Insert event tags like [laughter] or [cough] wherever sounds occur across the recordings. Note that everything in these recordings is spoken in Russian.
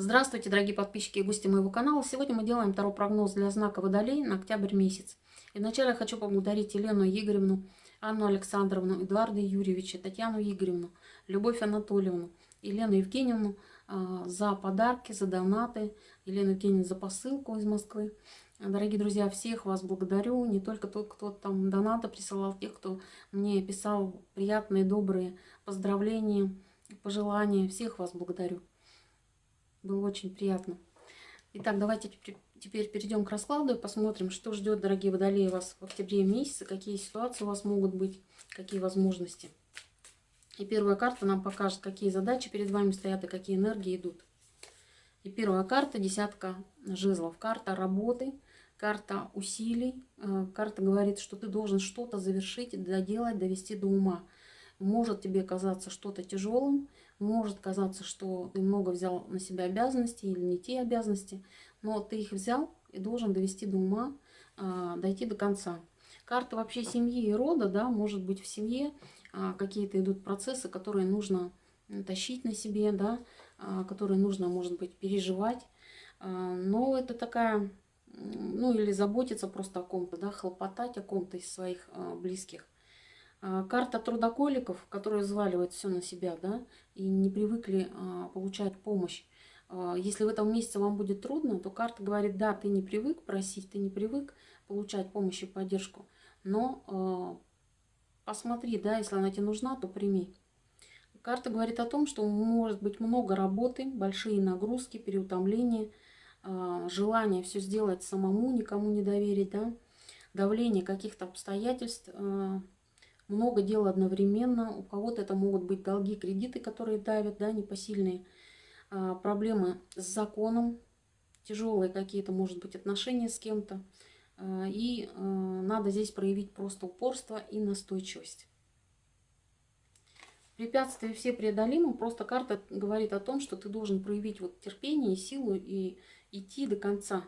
Здравствуйте, дорогие подписчики и гости моего канала. Сегодня мы делаем второй прогноз для знака Водолей на октябрь месяц. И вначале я хочу поблагодарить Елену Игоревну, Анну Александровну, Эдуарда Юрьевича, Татьяну Игоревну, Любовь Анатольевну, Елену Евгеньевну э, за подарки, за донаты, Елену Евгеньевну за посылку из Москвы. Дорогие друзья, всех вас благодарю, не только тот, кто там донаты присылал, тех, кто мне писал приятные, добрые поздравления, пожелания. Всех вас благодарю. Было очень приятно. Итак, давайте теперь перейдем к раскладу и посмотрим, что ждет, дорогие водолеи, вас в октябре месяце, какие ситуации у вас могут быть, какие возможности. И первая карта нам покажет, какие задачи перед вами стоят и какие энергии идут. И первая карта – десятка жезлов. Карта работы, карта усилий. Э, карта говорит, что ты должен что-то завершить, доделать, довести до ума. Может тебе казаться что-то тяжелым, может казаться, что ты много взял на себя обязанностей или не те обязанности, но ты их взял и должен довести до ума, а, дойти до конца. Карта вообще семьи и рода, да, может быть в семье а, какие-то идут процессы, которые нужно тащить на себе, да, а, которые нужно, может быть, переживать. Но это такая, ну или заботиться просто о ком-то, да, хлопотать о ком-то из своих близких. А, карта трудоколиков, которые взваливают все на себя, да, и не привыкли а, получать помощь. А, если в этом месяце вам будет трудно, то карта говорит, да, ты не привык просить, ты не привык получать помощь и поддержку, но посмотри, да, если она тебе нужна, то прими. Карта говорит о том, что может быть много работы, большие нагрузки, переутомление, желание все сделать самому, никому не доверить, да, давление каких-то обстоятельств, много дел одновременно. У кого-то это могут быть долги, кредиты, которые давят, да, непосильные. А, проблемы с законом, тяжелые какие-то, может быть, отношения с кем-то. А, и а, надо здесь проявить просто упорство и настойчивость. Препятствия все преодолимы, просто карта говорит о том, что ты должен проявить вот терпение и силу и идти до конца.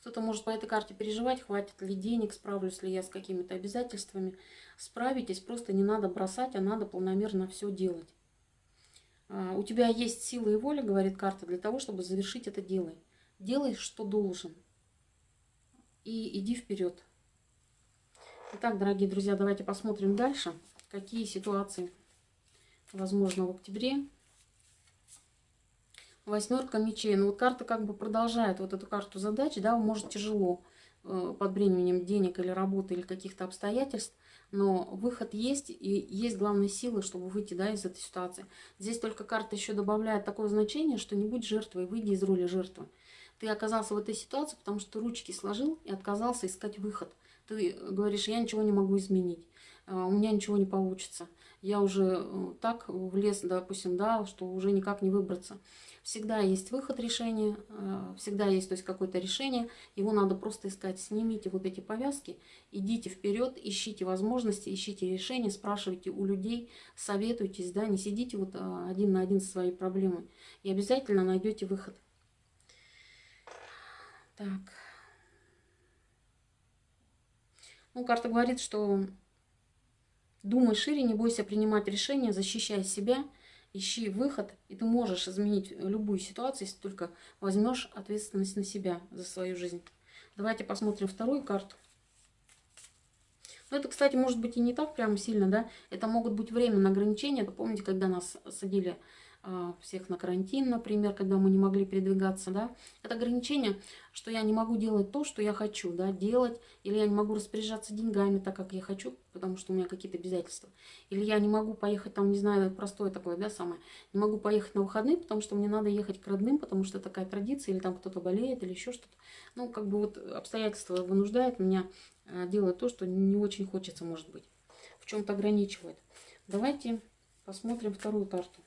Кто-то может по этой карте переживать, хватит ли денег, справлюсь ли я с какими-то обязательствами. Справитесь, просто не надо бросать, а надо планомерно все делать. А, у тебя есть сила и воля, говорит карта, для того, чтобы завершить это дело. Делай, что должен. И иди вперед. Итак, дорогие друзья, давайте посмотрим дальше, какие ситуации возможно в октябре Восьмерка мечей. Ну вот карта как бы продолжает вот эту карту задач, да, может тяжело э, под бременем денег или работы или каких-то обстоятельств, но выход есть, и есть главная сила, чтобы выйти да, из этой ситуации. Здесь только карта еще добавляет такое значение, что не будь жертвой, выйди из роли жертвы. Ты оказался в этой ситуации, потому что ручки сложил и отказался искать выход. Ты говоришь, я ничего не могу изменить, э, у меня ничего не получится. Я уже э, так влез, допустим, да, что уже никак не выбраться. Всегда есть выход решения, э, всегда есть то есть какое-то решение, его надо просто искать. Снимите вот эти повязки, идите вперед, ищите возможности, ищите решения, спрашивайте у людей, советуйтесь, да, не сидите вот э, один на один со своей проблемой. И обязательно найдете выход. Так. Ну, карта говорит, что думай шире, не бойся принимать решения, защищай себя – ищи выход, и ты можешь изменить любую ситуацию, если только возьмешь ответственность на себя за свою жизнь. Давайте посмотрим вторую карту. Ну, это, кстати, может быть и не так прям сильно, да. Это могут быть временные ограничения. Помните, когда нас садили всех на карантин, например, когда мы не могли передвигаться, да, это ограничение, что я не могу делать то, что я хочу, да, делать, или я не могу распоряжаться деньгами так, как я хочу, потому что у меня какие-то обязательства, или я не могу поехать там, не знаю, простое такое, да, самое, не могу поехать на выходные, потому что мне надо ехать к родным, потому что такая традиция, или там кто-то болеет, или еще что-то, ну, как бы вот обстоятельства вынуждают меня а, делать то, что не очень хочется, может быть, в чем-то ограничивает. Давайте посмотрим вторую карту.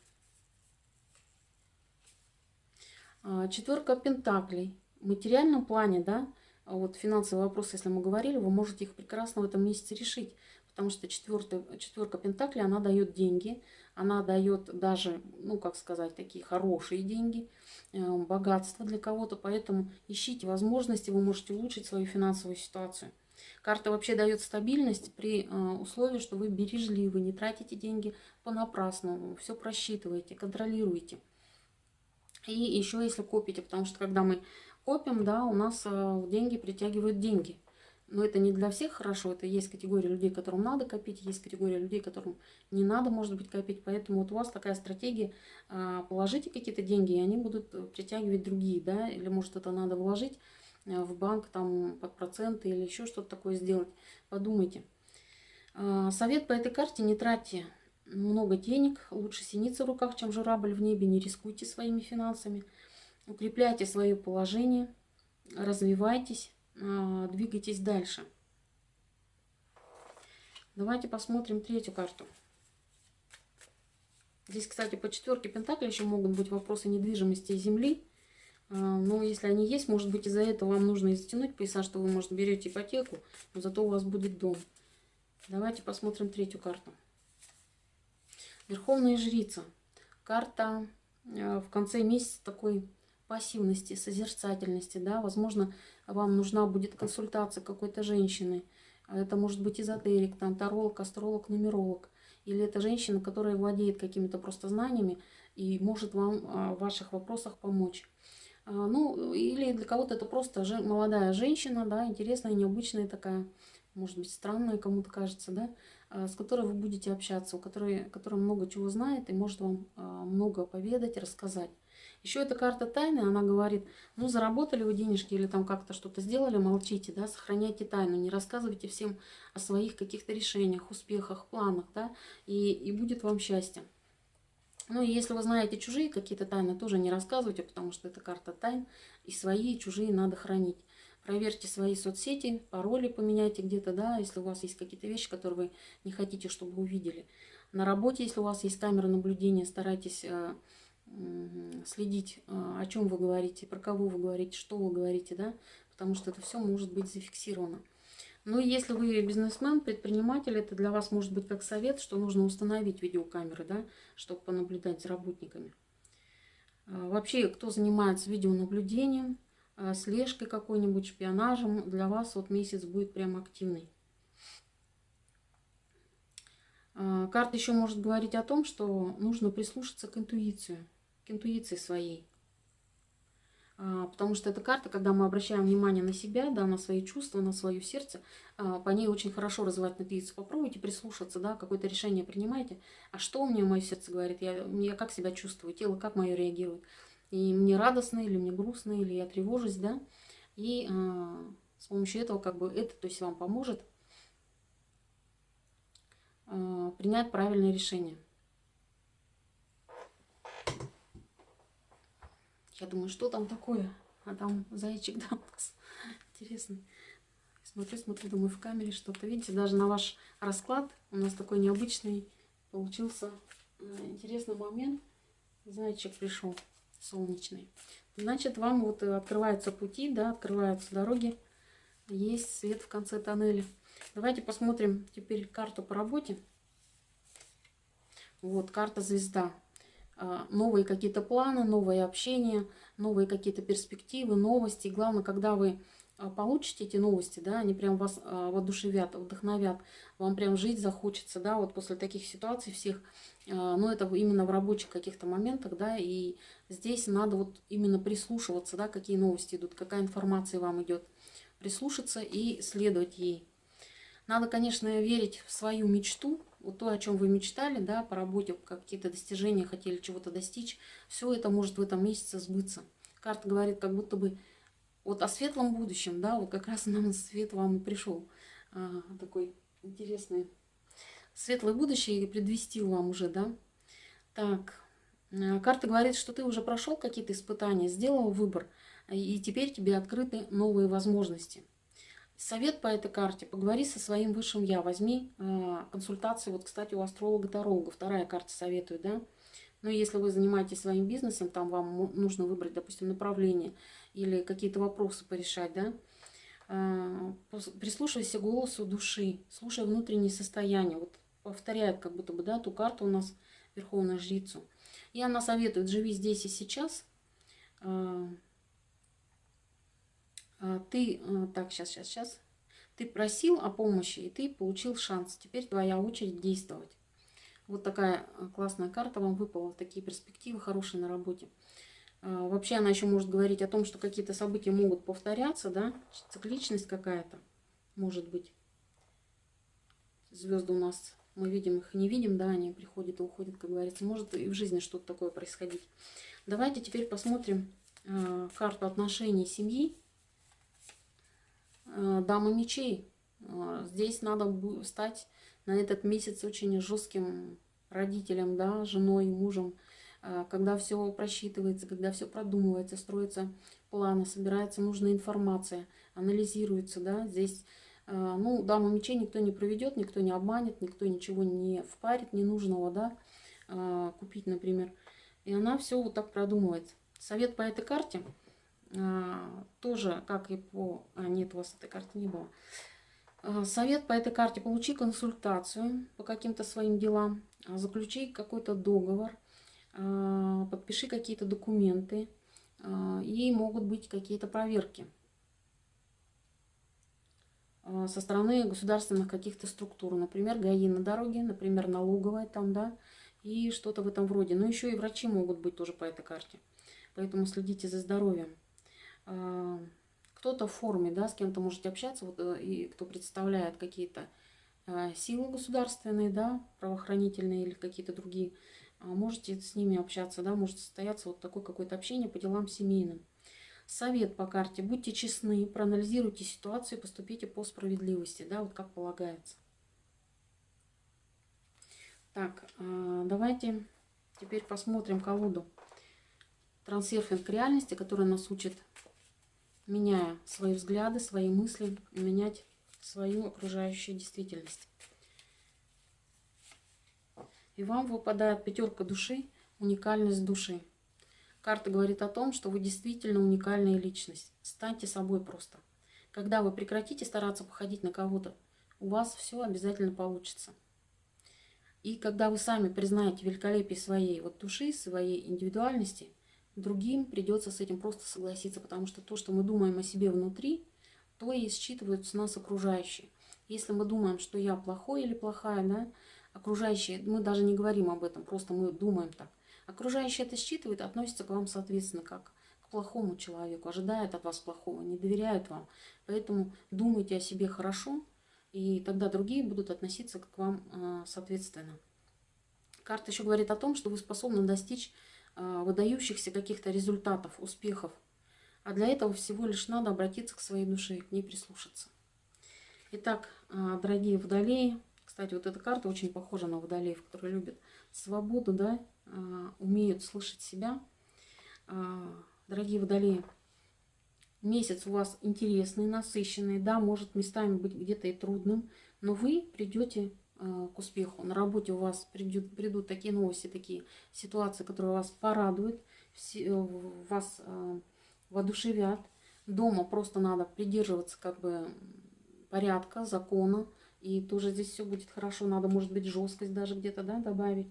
А, четверка пентаклей. В материальном плане, да, а вот финансовые вопросы, если мы говорили, вы можете их прекрасно в этом месяце решить. Потому что четвертая, четверка пентаклей, она дает деньги, она дает даже, ну, как сказать, такие хорошие деньги, э, богатство для кого-то. Поэтому ищите возможности, вы можете улучшить свою финансовую ситуацию. Карта вообще дает стабильность при э, условии, что вы бережливы, не тратите деньги понапрасну, все просчитываете, контролируете. И еще если копите, потому что когда мы копим, да, у нас э, деньги притягивают деньги. Но это не для всех хорошо, это есть категория людей, которым надо копить, есть категория людей, которым не надо, может быть, копить. Поэтому вот у вас такая стратегия, э, положите какие-то деньги, и они будут притягивать другие, да, или может это надо вложить э, в банк там под проценты или еще что-то такое сделать. Подумайте. Совет по этой карте не тратьте много денег, лучше синица в руках, чем журавль в небе, не рискуйте своими финансами, укрепляйте свое положение, развивайтесь, а, двигайтесь дальше. Давайте посмотрим третью карту. Здесь, кстати, по четверке Пентакли еще могут быть вопросы недвижимости и земли. А, но если они есть, может быть, из-за этого вам нужно изтянуть пояса, что вы, может, берете ипотеку, но зато у вас будет дом. Давайте посмотрим третью карту. Верховная жрица. Карта э, в конце месяца такой пассивности, созерцательности. Да? Возможно, вам нужна будет консультация какой-то женщины. Это может быть эзотерик, там, таролог, астролог, нумеролог. Или это женщина, которая владеет какими-то просто знаниями и может вам а, в ваших вопросах помочь. А, ну, или для кого-то это просто молодая женщина, да, интересная, необычная такая, может быть, странная кому-то кажется, да, с которой вы будете общаться, у которой, которая много чего знает и может вам а, много поведать, рассказать. Еще эта карта тайны, она говорит, ну, заработали вы денежки или там как-то что-то сделали, молчите, да, сохраняйте тайну, не рассказывайте всем о своих каких-то решениях, успехах, планах, да, и, и будет вам счастье. Ну, и если вы знаете чужие какие-то тайны, тоже не рассказывайте, потому что это карта тайн, и свои, и чужие надо хранить. Проверьте свои соцсети, пароли поменяйте где-то, да, если у вас есть какие-то вещи, которые вы не хотите, чтобы увидели. На работе, если у вас есть камера наблюдения, старайтесь э, следить, э, о чем вы говорите, про кого вы говорите, что вы говорите, да, потому что это все может быть зафиксировано. Ну и если вы бизнесмен, предприниматель, это для вас может быть как совет, что нужно установить видеокамеры, да, чтобы понаблюдать за работниками. Э, вообще, кто занимается видеонаблюдением, слежкой какой-нибудь, шпионажем, для вас вот месяц будет прям активный. Э, карта еще может говорить о том, что нужно прислушаться к интуиции, к интуиции своей. Э, потому что эта карта, когда мы обращаем внимание на себя, да, на свои чувства, на свое сердце, по ней очень хорошо развивать интуицию. Попробуйте прислушаться, да, какое-то решение принимайте. А что у меня мое сердце говорит? Я, я как себя чувствую, тело как мое реагирует? И мне радостно, или мне грустно, или я тревожусь, да, и э, с помощью этого как бы это, то есть вам поможет э, принять правильное решение. Я думаю, что там такое? А там зайчик, [laughs] да, интересный. Смотрю, смотрю, думаю, в камере что-то. Видите, даже на ваш расклад у нас такой необычный получился интересный момент. Зайчик пришел солнечный. Значит, вам вот открываются пути, да, открываются дороги, есть свет в конце тоннеля. Давайте посмотрим теперь карту по работе. Вот, карта звезда. А, новые какие-то планы, новое общение, новые какие-то перспективы, новости. Главное, когда вы а, получите эти новости, да, они прям вас а, воодушевят, вдохновят, вам прям жить захочется, да, вот после таких ситуаций всех, а, ну, это именно в рабочих каких-то моментах, да, и здесь надо вот именно прислушиваться, да, какие новости идут, какая информация вам идет, прислушаться и следовать ей. Надо, конечно, верить в свою мечту, вот то, о чем вы мечтали, да, по работе, какие-то достижения хотели чего-то достичь, все это может в этом месяце сбыться. Карта говорит, как будто бы вот о светлом будущем, да, вот как раз нам [laughs] свет вам и пришел. А, такой интересный светлое будущее предвестил вам уже, да. Так, а, карта говорит, что ты уже прошел какие-то испытания, сделал выбор, и теперь тебе открыты новые возможности. Совет по этой карте. Поговори со своим высшим я. Возьми э, консультации. Вот, кстати, у астролога-таролога. Вторая карта советует, да. Но если вы занимаетесь своим бизнесом, там вам нужно выбрать, допустим, направление или какие-то вопросы порешать, да, а, прислушивайся к голосу души, слушай внутреннее состояние. Вот повторяет как будто бы, да, ту карту у нас, Верховную Жрицу. И она советует, живи здесь и сейчас. А, а, ты, так, сейчас, сейчас, сейчас. Ты просил о помощи, и ты получил шанс. Теперь твоя очередь действовать. Вот такая классная карта вам выпала, такие перспективы хорошие на работе. А, вообще она еще может говорить о том, что какие-то события могут повторяться, да, цикличность какая-то может быть. Звезды у нас, мы видим их, не видим, да, они приходят и уходят, как говорится. Может и в жизни что-то такое происходить. Давайте теперь посмотрим э, карту отношений семьи. Э, Дама мечей. Э, здесь надо стать на этот месяц очень жестким родителем, да, женой, мужем, э, когда все просчитывается, когда все продумывается, строится планы, собирается нужная информация, анализируется, да, здесь, ну, даму мечей никто не проведет, никто не обманет, никто ничего не впарит ненужного, да, э, купить, например. И она все вот так продумывает. Совет по этой карте тоже, как и по... А, нет, у вас этой карты не было. Совет по этой карте. Получи консультацию по каким-то своим делам. Заключи какой-то договор, подпиши какие-то документы, и могут быть какие-то проверки со стороны государственных каких-то структур, например, ГАИ на дороге, например, налоговая там, да, и что-то в этом роде. Но еще и врачи могут быть тоже по этой карте. Поэтому следите за здоровьем. Кто-то в форме, да, с кем-то можете общаться, вот, э, и кто представляет какие-то Э, силы государственные, да, правоохранительные или какие-то другие, а можете с ними общаться, да, может состояться вот такое какое-то общение по делам семейным. Совет по карте. Будьте честны, проанализируйте ситуацию, поступите по справедливости, да, вот как полагается. Так, э, давайте теперь посмотрим колоду трансерфинг реальности, которая нас учит, меняя свои взгляды, свои мысли, менять свою окружающую действительность. И вам выпадает пятерка души, уникальность души. Карта говорит о том, что вы действительно уникальная личность. Станьте собой просто. Когда вы прекратите стараться походить на кого-то, у вас все обязательно получится. И когда вы сами признаете великолепие своей вот души, своей индивидуальности, другим придется с этим просто согласиться, потому что то, что мы думаем о себе внутри, то и считывают с нас окружающие. Если мы думаем, что я плохой или плохая, да, окружающие, мы даже не говорим об этом, просто мы думаем так. Окружающие это считывают, относятся к вам, соответственно, как к плохому человеку, ожидают от вас плохого, не доверяют вам. Поэтому думайте о себе хорошо, и тогда другие будут относиться к вам а, соответственно. Карта еще говорит о том, что вы способны достичь а, выдающихся каких-то результатов, успехов а для этого всего лишь надо обратиться к своей душе к ней прислушаться. Итак, а, дорогие водолеи, кстати, вот эта карта очень похожа на водолеев, которые любят свободу, да, умеют слышать себя. А, дорогие водолеи, месяц у вас интересный, насыщенный, да, может местами быть где-то и трудным, но вы придете к успеху. На работе у вас придут, придут такие новости, такие ситуации, которые вас порадуют, вас воодушевят. Дома просто надо придерживаться как бы порядка, закона. И тоже здесь все будет хорошо. Надо, может быть, жесткость даже где-то да, добавить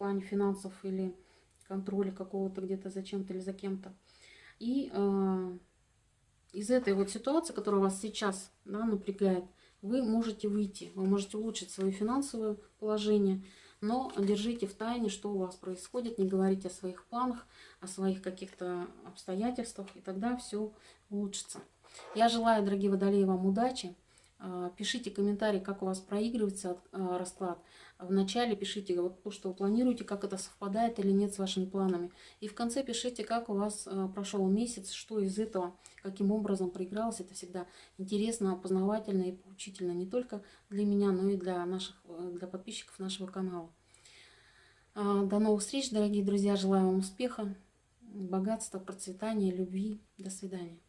плане финансов или контроля какого-то где-то за чем-то или за кем-то. И э, из этой вот ситуации, которая вас сейчас да, напрягает, вы можете выйти, вы можете улучшить свое финансовое положение, но держите в тайне, что у вас происходит, не говорите о своих планах, о своих каких-то обстоятельствах, и тогда все улучшится. Я желаю, дорогие водолеи, вам удачи. А, пишите комментарии, как у вас проигрывается а, расклад. Вначале пишите то, что вы планируете, как это совпадает или нет с вашими планами. И в конце пишите, как у вас а, прошел месяц, что из этого, каким образом проигралось. Это всегда интересно, познавательно и поучительно не только для меня, но и для, наших, для подписчиков нашего канала. До новых встреч, дорогие друзья. Желаю вам успеха, богатства, процветания, любви. До свидания.